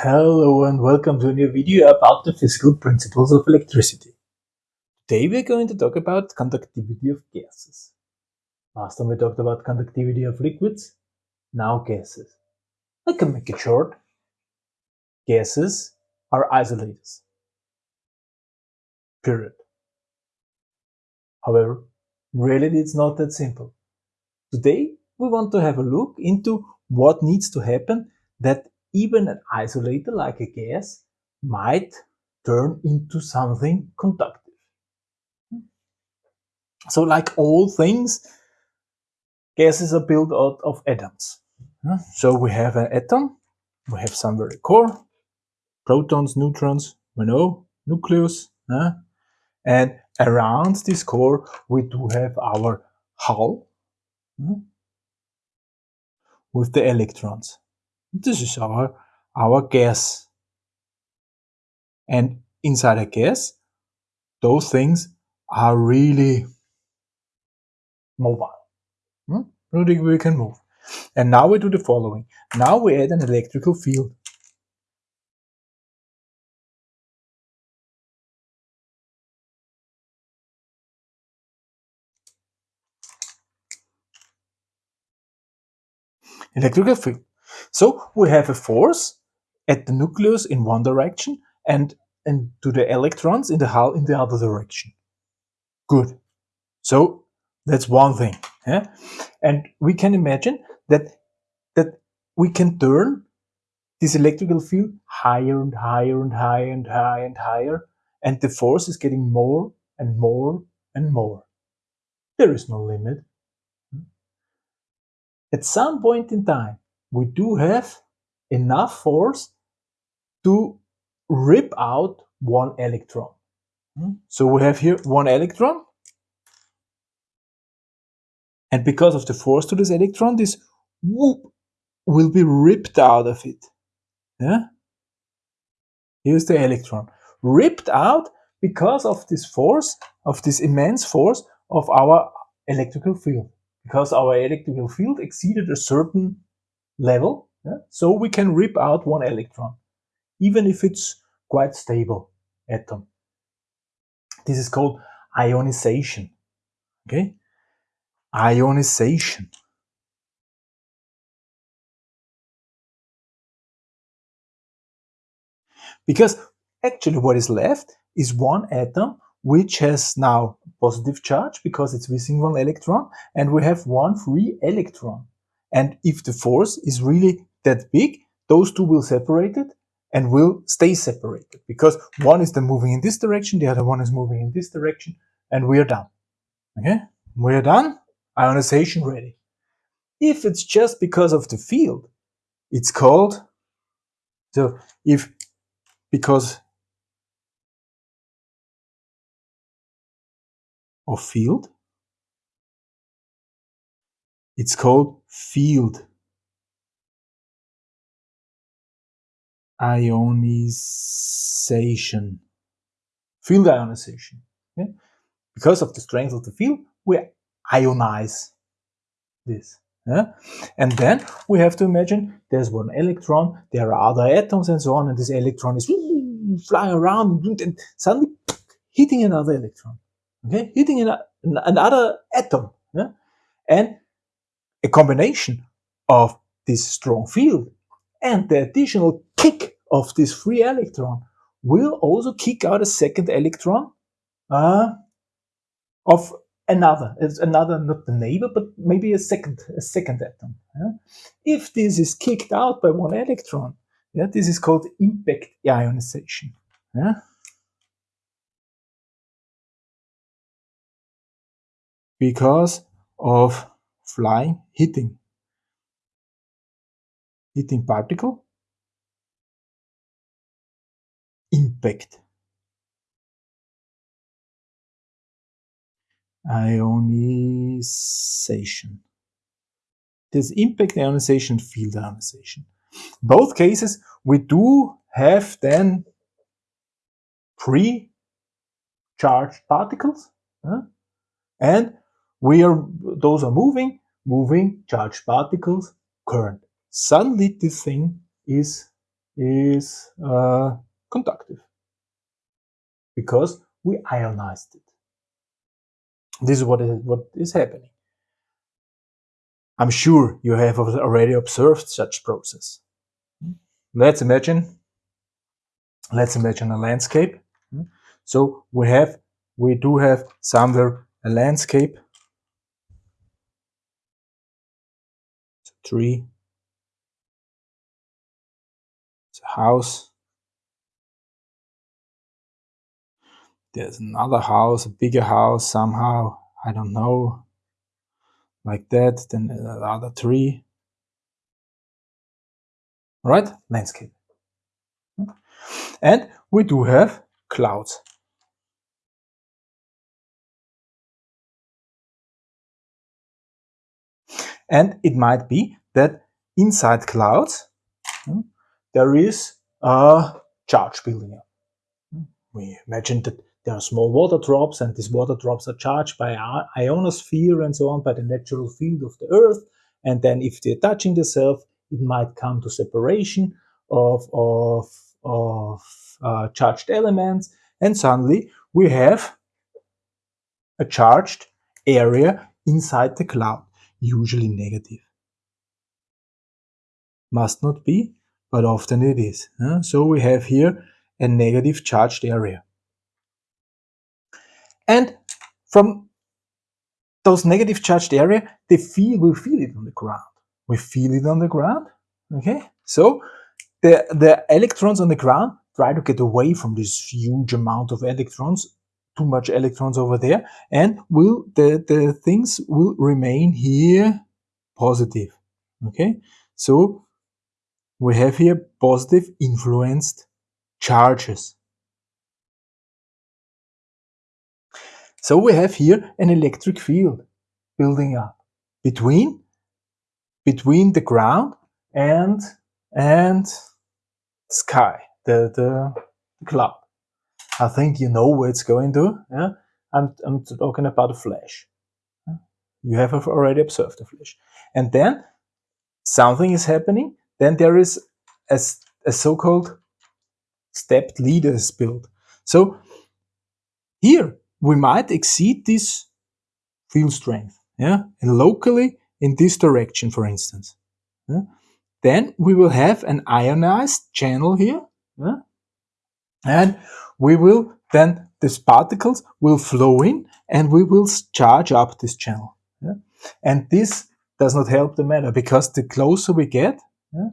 Hello and welcome to a new video about the physical principles of electricity. Today we're going to talk about conductivity of gases. Last time we talked about conductivity of liquids, now gases. I can make it short. Gases are isolators. Period. However, in reality it's not that simple. Today we want to have a look into what needs to happen that even an isolator like a gas might turn into something conductive. So like all things, gases are built out of atoms. So we have an atom, we have some very core, protons, neutrons, we know, nucleus, and around this core we do have our hull with the electrons. This is our, our gas. And inside a gas, those things are really mobile. Hmm? We can move. And now we do the following. Now we add an electrical field. Electrical field. So we have a force at the nucleus in one direction and, and to the electrons in the hull in the other direction. Good. So that's one thing. Yeah? And we can imagine that, that we can turn this electrical field higher and higher and higher and higher and higher and the force is getting more and more and more. There is no limit. Hmm? At some point in time, we do have enough force to rip out one electron. Hmm? So we have here one electron. And because of the force to this electron, this whoop will be ripped out of it. Yeah? Here's the electron. Ripped out because of this force, of this immense force of our electrical field. Because our electrical field exceeded a certain level. Yeah? So we can rip out one electron, even if it's quite stable atom. This is called ionization. Okay? Ionization. Because actually what is left is one atom which has now positive charge because it's missing one electron and we have one free electron. And if the force is really that big, those two will separate it and will stay separated because one is then moving in this direction, the other one is moving in this direction, and we are done. Okay, we are done. Ionization ready. If it's just because of the field, it's called, so if, because of field, it's called field ionization. Field ionization. Okay? Because of the strength of the field, we ionize this. Yeah? And then we have to imagine there's one electron, there are other atoms and so on, and this electron is flying around and suddenly hitting another electron. Okay, hitting an, another atom. Yeah? And a combination of this strong field and the additional kick of this free electron will also kick out a second electron uh, of another, it's another, not the neighbor, but maybe a second, a second atom. Yeah? If this is kicked out by one electron, yeah, this is called impact ionization. Yeah? Because of flying, hitting. Hitting particle. Impact. Ionization. There's impact ionization, field ionization. Both cases, we do have then pre-charged particles, huh? and we are those are moving moving charged particles current suddenly this thing is is uh, conductive because we ionized it. This is what is, what is happening. I'm sure you have already observed such process. Let's imagine, let's imagine a landscape. So we have, we do have somewhere a landscape, tree, it's a house, there's another house, a bigger house somehow, I don't know, like that, then another tree. Right? Landscape. And we do have clouds. And it might be that inside clouds hmm, there is a charge building. Up. We imagine that there are small water drops and these water drops are charged by ionosphere and so on by the natural field of the earth. And then if they're touching themselves it might come to separation of, of, of uh, charged elements. And suddenly we have a charged area inside the cloud usually negative must not be but often it is so we have here a negative charged area and from those negative charged area, they feel we feel it on the ground. We feel it on the ground. Okay, so the the electrons on the ground try to get away from this huge amount of electrons, too much electrons over there, and will the the things will remain here positive. Okay, so we have here positive influenced charges. So we have here an electric field building up between between the ground and and sky, the, the, the cloud. I think you know where it's going to. Yeah? I'm, I'm talking about a flash. You have already observed the flash. And then something is happening. Then there is a, a so-called stepped leader is built. So here we might exceed this field strength, yeah, and locally in this direction, for instance. Yeah? Then we will have an ionized channel here, yeah? and we will then these particles will flow in and we will charge up this channel. Yeah? And this does not help the matter because the closer we get, yeah,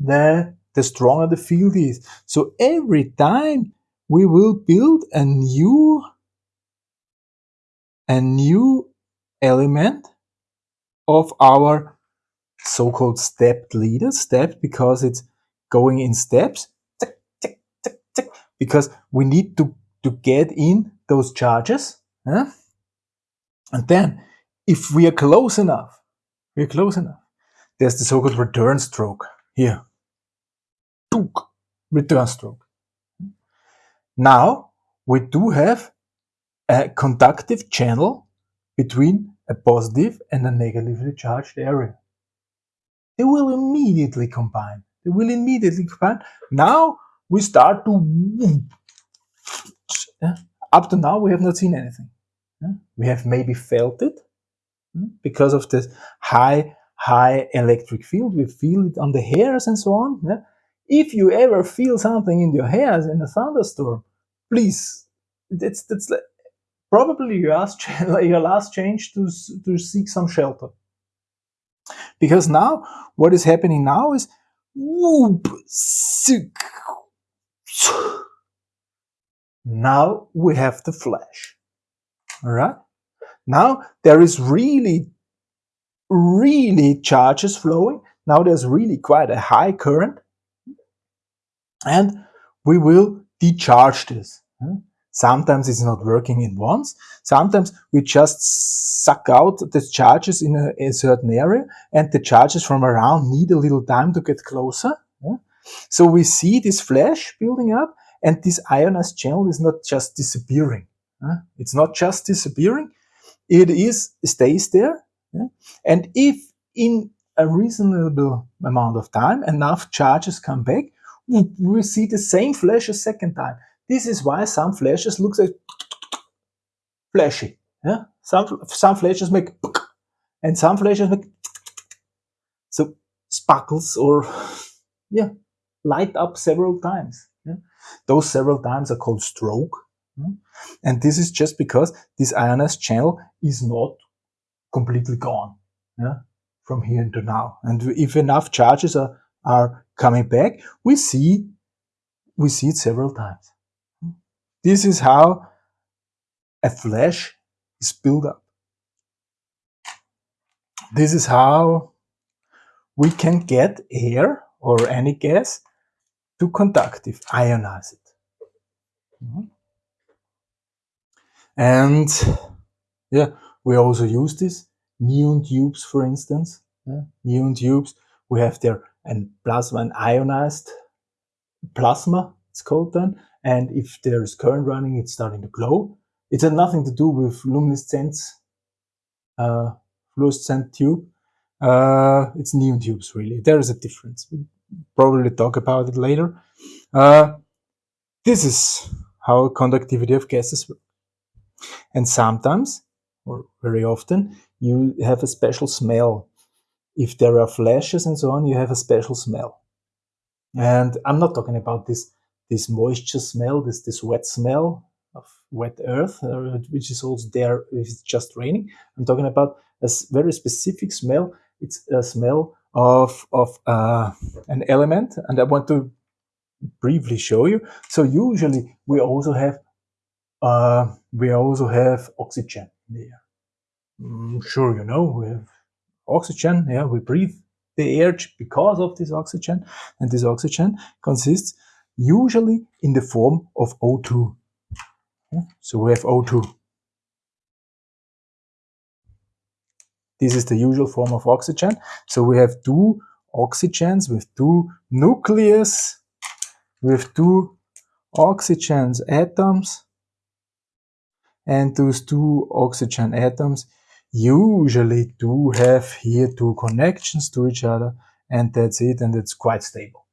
the, the stronger the field is. So every time we will build a new a new element of our so-called stepped leader, stepped because it's going in steps, because we need to, to get in those charges. And then, if we are close enough, we're close enough, there's the so-called return stroke here. Return stroke. Now, we do have a conductive channel between a positive and a negatively charged area. They will immediately combine. They will immediately combine. Now we start to up to now we have not seen anything. We have maybe felt it hmm, because of this high high electric field. We feel it on the hairs and so on. If you ever feel something in your hairs in a thunderstorm, please, that's that's probably your last, your last change to, to seek some shelter. Because now, what is happening now is, whoop, now we have the flash. All right. Now there is really, really charges flowing. Now there's really quite a high current. And we will decharge this. Hmm? Sometimes it's not working in once. Sometimes we just suck out the charges in a, a certain area and the charges from around need a little time to get closer. Yeah? So we see this flash building up and this ionized channel is not just disappearing. Yeah? It's not just disappearing. It is stays there. Yeah? And if in a reasonable amount of time enough charges come back, we see the same flash a second time. This is why some flashes look like flashy. Yeah? Some, some flashes make and some flashes make so sparkles or yeah light up several times. Those several times are called stroke. And this is just because this ionized channel is not completely gone yeah? from here into now. And if enough charges are, are coming back, we see we see it several times. This is how a flash is built up. This is how we can get air or any gas to conductive, ionize it. Mm-hmm. And yeah, we also use this neon tubes, for instance. Yeah, neon tubes, we have there an plasma, an ionized plasma, it's called then. And if there's current running, it's starting to glow. It had nothing to do with luminescence, uh, fluorescent tube. Uh, it's neon tubes, really. There is a difference. Probably talk about it later. Uh, this is how conductivity of gases work. And sometimes, or very often, you have a special smell. If there are flashes and so on, you have a special smell. And I'm not talking about this this moisture smell, this this wet smell of wet earth, uh, which is also there if it's just raining. I'm talking about a very specific smell. It's a smell of of uh, an element, and I want to briefly show you. So usually we also have uh, we also have oxygen in the air. I'm sure you know we have oxygen. Yeah, we breathe the air because of this oxygen, and this oxygen consists usually in the form of O2. So we have O2. This is the usual form of oxygen. So we have two oxygens with two nucleus, with two oxygens atoms, and those two oxygen atoms usually do have here two connections to each other, and that's it, and it's quite stable.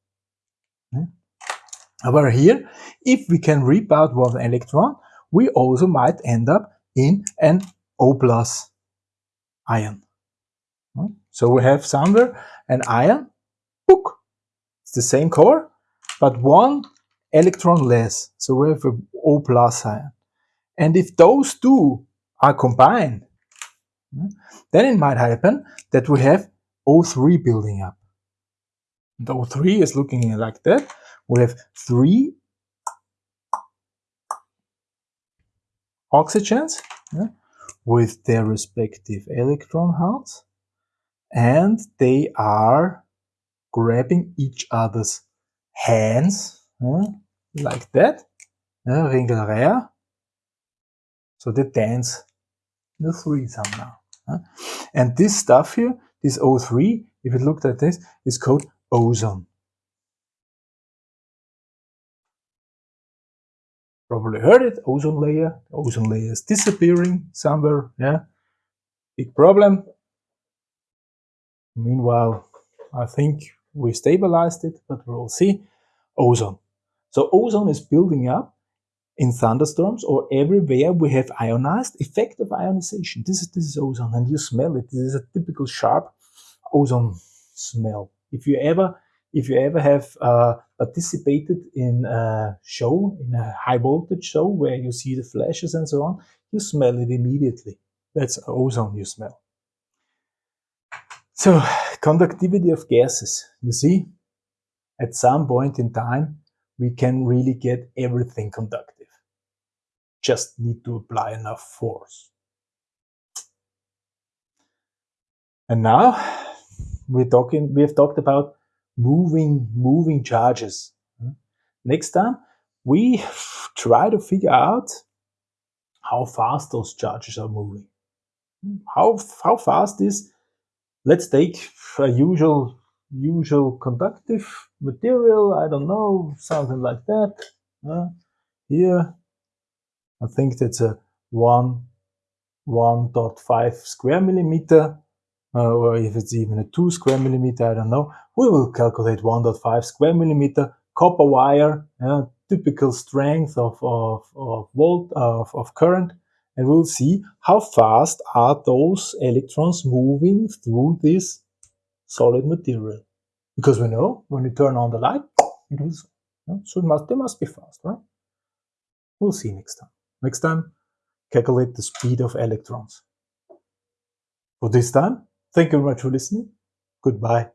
However, here, if we can rip out one electron, we also might end up in an O plus ion. Hmm? So we have somewhere an ion, book, it's the same core, but one electron less. So we have an O plus ion. And if those two are combined, hmm, then it might happen that we have O3 building up. The O3 is looking like that. We have three oxygens yeah, with their respective electron halves and they are grabbing each other's hands like that yeah, ringelreiher so they dance the three somehow yeah. and this stuff here this O3 if you look at this is called ozone probably heard it, ozone layer. ozone layer is disappearing somewhere, yeah. Big problem. Meanwhile, I think we stabilized it, but we'll see. Ozone. So ozone is building up in thunderstorms or everywhere we have ionized, effect of ionization. This is, this is ozone and you smell it. This is a typical sharp ozone smell. If you ever if you ever have uh, participated in a show, in a high voltage show where you see the flashes and so on, you smell it immediately. That's ozone you smell. So, conductivity of gases. You see, at some point in time, we can really get everything conductive. Just need to apply enough force. And now we're talking, we have talked about moving, moving charges. Next time, we try to figure out how fast those charges are moving. How, how fast is, let's take a usual, usual conductive material, I don't know, something like that. Uh, here, I think that's a 1, 1.5 square millimeter or if it's even a 2 square millimeter, I don't know, we will calculate 1.5 square millimeter copper wire, uh, typical strength of, of, of volt of, of current, and we'll see how fast are those electrons moving through this solid material. Because we know when you turn on the light, it will so it must, they must be fast, right? We'll see next time. Next time, calculate the speed of electrons. For this time, thank you very much for listening. Goodbye.